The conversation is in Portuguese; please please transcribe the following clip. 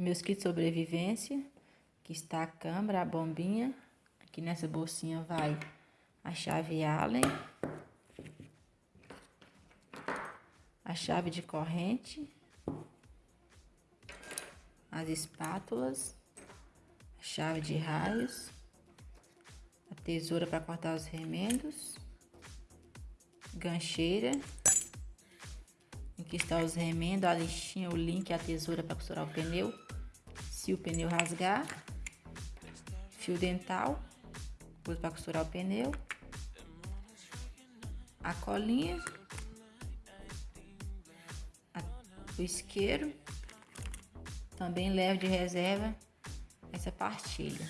meus kits de sobrevivência, que está a câmera, a bombinha. Aqui nessa bolsinha vai a chave Allen, a chave de corrente, as espátulas, a chave de raios, a tesoura para cortar os remendos, gancheira, que está os remendos, a lixinha, o link, a tesoura para costurar o pneu, se o pneu rasgar, fio dental, coisa para costurar o pneu, a colinha, a, o isqueiro, também levo de reserva essa partilha.